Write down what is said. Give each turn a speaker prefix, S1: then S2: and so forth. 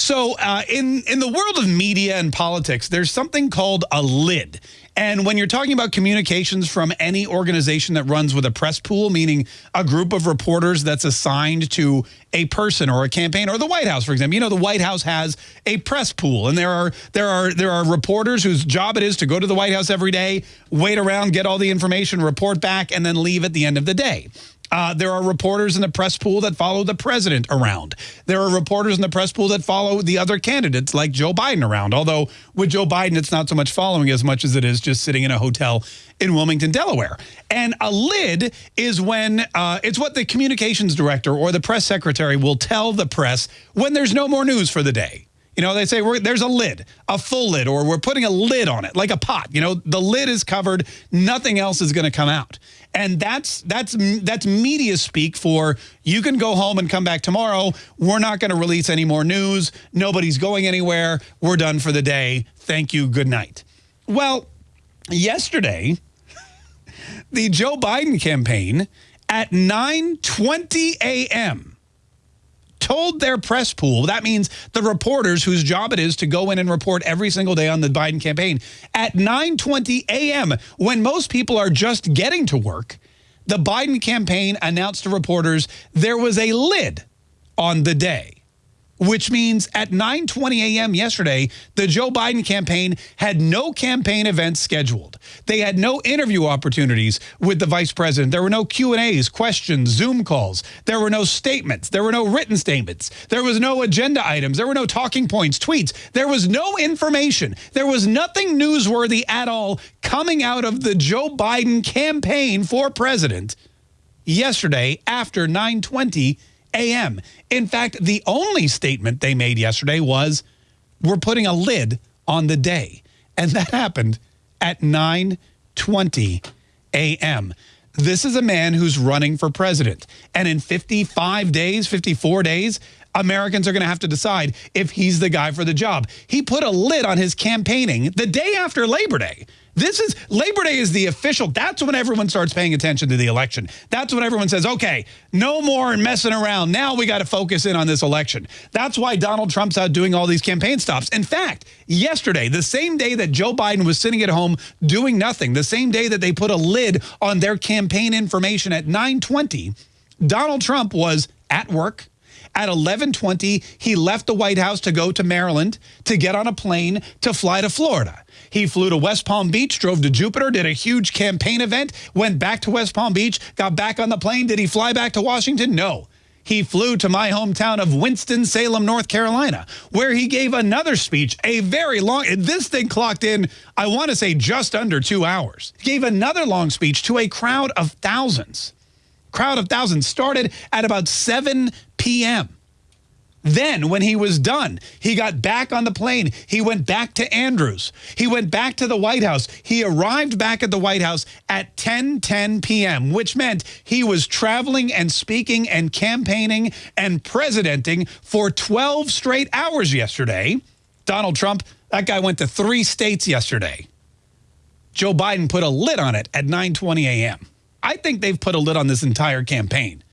S1: So uh, in, in the world of media and politics, there's something called a lid. And when you're talking about communications from any organization that runs with a press pool, meaning a group of reporters that's assigned to a person or a campaign or the White House, for example, you know, the White House has a press pool and there are there are there are reporters whose job it is to go to the White House every day, wait around, get all the information, report back, and then leave at the end of the day. Uh, there are reporters in the press pool that follow the president around. There are reporters in the press pool that follow the other candidates like Joe Biden around. Although with Joe Biden, it's not so much following as much as it is just sitting in a hotel in Wilmington, Delaware. And a lid is when uh, it's what the communications director or the press secretary will tell the press when there's no more news for the day. You know, they say there's a lid, a full lid, or we're putting a lid on it, like a pot. You know, the lid is covered. Nothing else is going to come out. And that's that's that's media speak for you can go home and come back tomorrow. We're not going to release any more news. Nobody's going anywhere. We're done for the day. Thank you. Good night. Well, yesterday, the Joe Biden campaign at 9:20 a.m told their press pool, that means the reporters whose job it is to go in and report every single day on the Biden campaign, at 9.20 a.m., when most people are just getting to work, the Biden campaign announced to reporters there was a lid on the day which means at 9.20 a.m. yesterday, the Joe Biden campaign had no campaign events scheduled. They had no interview opportunities with the vice president. There were no Q&As, questions, Zoom calls. There were no statements. There were no written statements. There was no agenda items. There were no talking points, tweets. There was no information. There was nothing newsworthy at all coming out of the Joe Biden campaign for president yesterday after 920 a.m. In fact, the only statement they made yesterday was, we're putting a lid on the day. And that happened at 9.20 a.m. This is a man who's running for president. And in 55 days, 54 days, Americans are going to have to decide if he's the guy for the job. He put a lid on his campaigning the day after Labor Day. This is Labor Day is the official. That's when everyone starts paying attention to the election. That's when everyone says, okay, no more messing around. Now we got to focus in on this election. That's why Donald Trump's out doing all these campaign stops. In fact, yesterday, the same day that Joe Biden was sitting at home doing nothing, the same day that they put a lid on their campaign information at 920, Donald Trump was at work, at 1120, he left the White House to go to Maryland to get on a plane to fly to Florida. He flew to West Palm Beach, drove to Jupiter, did a huge campaign event, went back to West Palm Beach, got back on the plane. Did he fly back to Washington? No. He flew to my hometown of Winston-Salem, North Carolina, where he gave another speech, a very long, this thing clocked in, I want to say just under two hours. He gave another long speech to a crowd of thousands. Crowd of thousands started at about 7 p.m. Then, when he was done, he got back on the plane. He went back to Andrews. He went back to the White House. He arrived back at the White House at 10, 10 p.m., which meant he was traveling and speaking and campaigning and presidenting for 12 straight hours yesterday. Donald Trump, that guy went to three states yesterday. Joe Biden put a lid on it at 9.20 a.m. I think they've put a lid on this entire campaign.